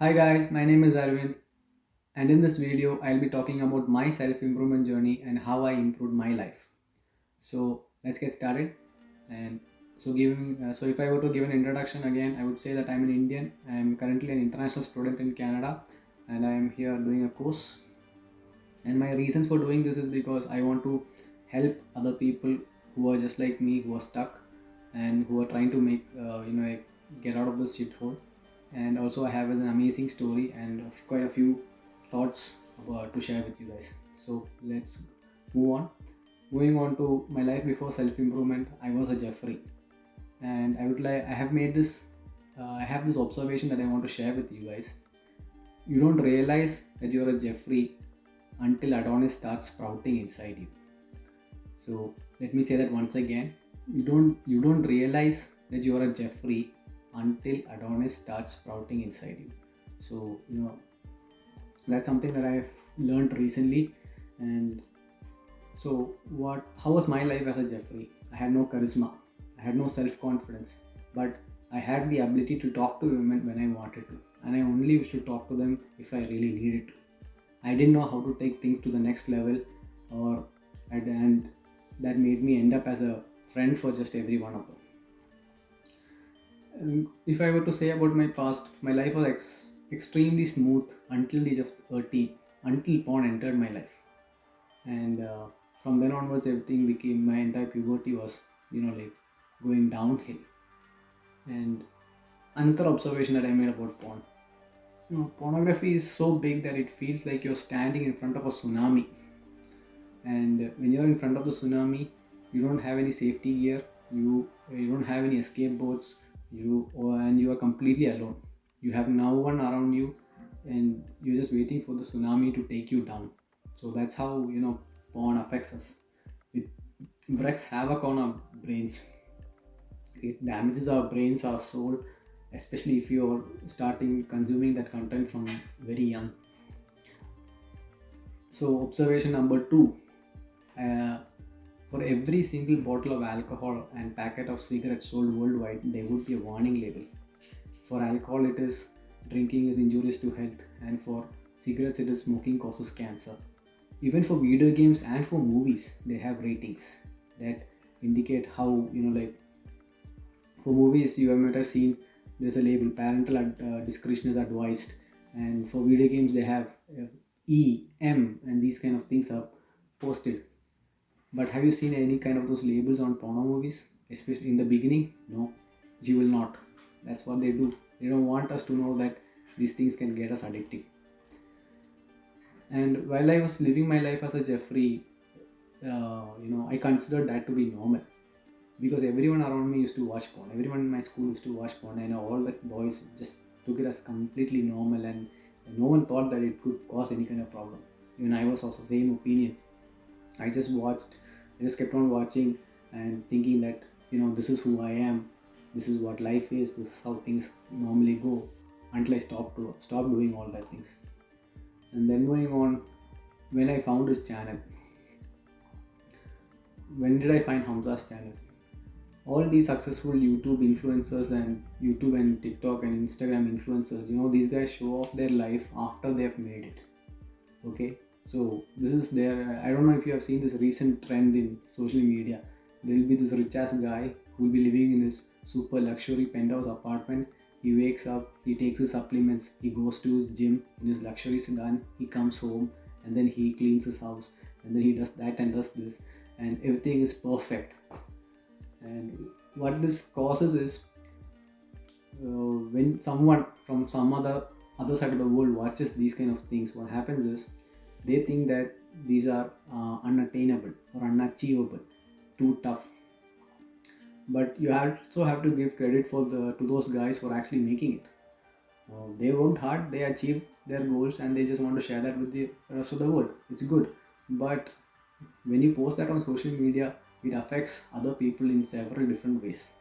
Hi guys, my name is Arvind and in this video I'll be talking about my self-improvement journey and how I improved my life. So let's get started and so giving uh, so if I were to give an introduction again I would say that I'm an Indian. I'm currently an international student in Canada and I am here doing a course and my reasons for doing this is because I want to help other people who are just like me who are stuck and who are trying to make uh, you know get out of this shithole and also I have an amazing story and quite a few thoughts about, to share with you guys. So let's move on. Moving on to my life before self-improvement, I was a Jeffrey, and I would like I have made this uh, I have this observation that I want to share with you guys. You don't realize that you're a Jeffrey until Adonis starts sprouting inside you. So let me say that once again. You don't you don't realize that you're a Jeffrey until Adonis starts sprouting inside you. So, you know, that's something that I've learned recently. And so, what, how was my life as a Jeffrey? I had no charisma, I had no self confidence, but I had the ability to talk to women when I wanted to, and I only used to talk to them if I really needed to. I didn't know how to take things to the next level, or and that made me end up as a friend for just every one of them if I were to say about my past, my life was ex- extremely smooth until the age of 30, until porn entered my life. And uh, from then onwards, everything became my entire puberty was, you know, like going downhill. And another observation that I made about porn. You know, pornography is so big that it feels like you're standing in front of a tsunami. And when you're in front of the tsunami, you don't have any safety gear, you you don't have any escape boats, you and you are completely alone. You have no one around you and you're just waiting for the tsunami to take you down. So that's how you know porn affects us. It wreaks havoc on our brains. It damages our brains our soul especially if you're starting consuming that content from very young. So observation number two uh, for every single bottle of alcohol and packet of cigarettes sold worldwide, there would be a warning label. For alcohol, it is drinking is injurious to health, and for cigarettes, it is smoking causes cancer. Even for video games and for movies, they have ratings that indicate how you know, like for movies, you might have seen there's a label parental uh, discretion is advised, and for video games, they have uh, E, M, and these kind of things are posted but have you seen any kind of those labels on porno movies? Especially in the beginning? No, you will not. That's what they do. They don't want us to know that these things can get us addicted. And while I was living my life as a Jeffrey, uh, you know, I considered that to be normal because everyone around me used to watch porn. Everyone in my school used to watch porn, and all the boys just took it as completely normal, and no one thought that it could cause any kind of problem. Even I was also same opinion I just watched, I just kept on watching and thinking that, you know, this is who I am, this is what life is, this is how things normally go until I stopped, to, stopped doing all that things. And then going on, when I found his channel, when did I find Hamza's channel? All these successful YouTube influencers and YouTube and TikTok and Instagram influencers, you know, these guys show off their life after they've made it. Okay, so this is there. I don't know if you have seen this recent trend in social media. There will be this rich ass guy who will be living in this super luxury penthouse apartment. He wakes up, he takes his supplements, he goes to his gym in his luxury sedan, he comes home and then he cleans his house and then he does that and does this and everything is perfect. And what this causes is uh, when someone from some other other side of the world watches these kind of things, what happens is they think that these are uh, unattainable or unachievable too tough. But you also have to give credit for the to those guys for actually making it. Uh, they worked hard they achieved their goals and they just want to share that with the rest of the world. It's good. But when you post that on social media it affects other people in several different ways.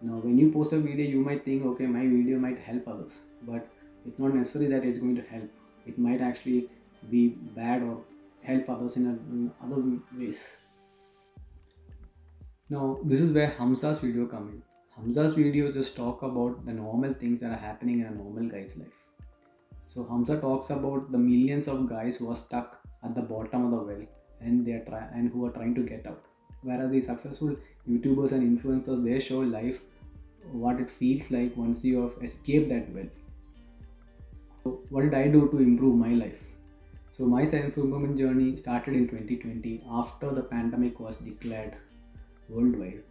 Now when you post a video you might think okay my video might help others but it's not necessary that it's going to help. It might actually be bad or help others in, a, in other ways. Now, this is where Hamza's video come in. Hamza's video just talk about the normal things that are happening in a normal guy's life. So Hamza talks about the millions of guys who are stuck at the bottom of the well and they are try and who are trying to get out. Whereas the successful YouTubers and influencers they show life what it feels like once you have escaped that well. So what did I do to improve my life? So my self-improvement journey started in 2020 after the pandemic was declared worldwide.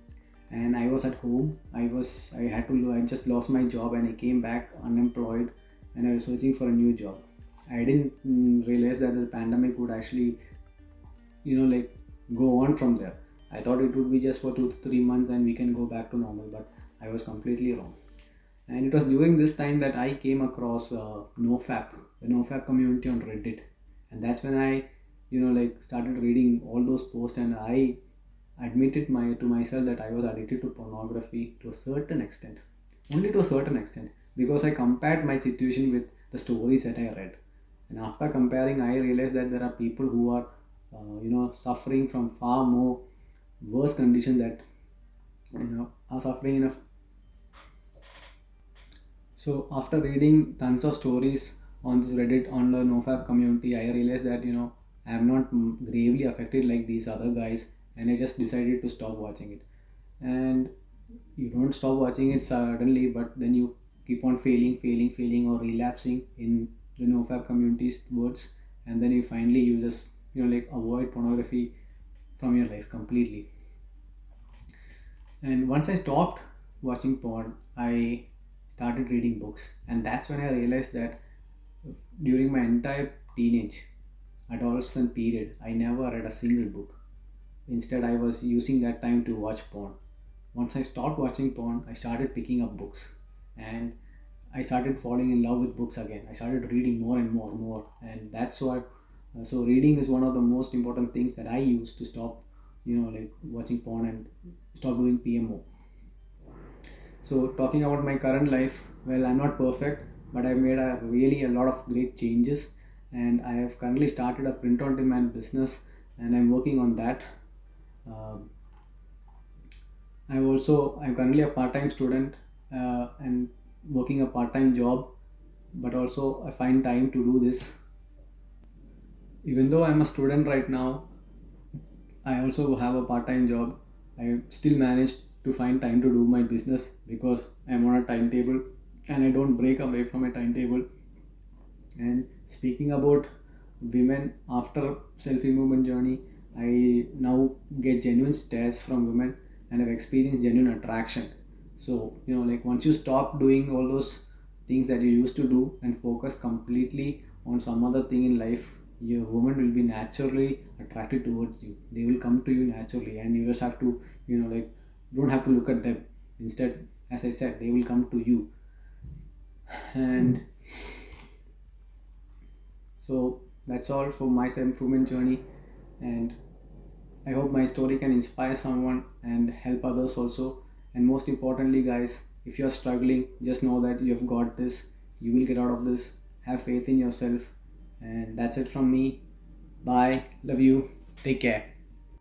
And I was at home. I was I had to I just lost my job and I came back unemployed and I was searching for a new job. I didn't mm, realize that the pandemic would actually you know like go on from there. I thought it would be just for two to three months and we can go back to normal, but I was completely wrong. And it was during this time that I came across uh, NoFap, the NoFap community on Reddit, and that's when I, you know, like started reading all those posts, and I admitted my to myself that I was addicted to pornography to a certain extent, only to a certain extent, because I compared my situation with the stories that I read, and after comparing, I realized that there are people who are, uh, you know, suffering from far more worse conditions that, you know, are suffering in a so after reading tons of stories on this Reddit on the NoFap community, I realized that you know I am not gravely affected like these other guys, and I just decided to stop watching it. And you don't stop watching it suddenly, but then you keep on failing, failing, failing, or relapsing in the NoFap community's words, and then you finally you just you know like avoid pornography from your life completely. And once I stopped watching porn, I started reading books and that's when i realized that during my entire teenage adolescent period i never read a single book. Instead i was using that time to watch porn. Once i stopped watching porn i started picking up books. And i started falling in love with books again. I started reading more and more and more. And that's why uh, so reading is one of the most important things that i use to stop you know like watching porn and stop doing pmo so talking about my current life, well, I'm not perfect, but I've made a really a lot of great changes, and I have currently started a print-on-demand business, and I'm working on that. Um, I'm also I'm currently a part-time student uh, and working a part-time job, but also I find time to do this. Even though I'm a student right now, I also have a part-time job. I still managed to find time to do my business because I'm on a timetable and I don't break away from a timetable. And speaking about women after self-improvement journey, I now get genuine stares from women and I've experienced genuine attraction. So, you know, like once you stop doing all those things that you used to do and focus completely on some other thing in life, your woman will be naturally attracted towards you. They will come to you naturally and you just have to, you know, like don't have to look at them instead as i said they will come to you and hmm. so that's all for my self-improvement journey. And i hope my story can inspire someone and help others also. And most importantly guys if you're struggling just know that you have got this. You will get out of this. Have faith in yourself. And that's it from me. Bye. Love you. Take care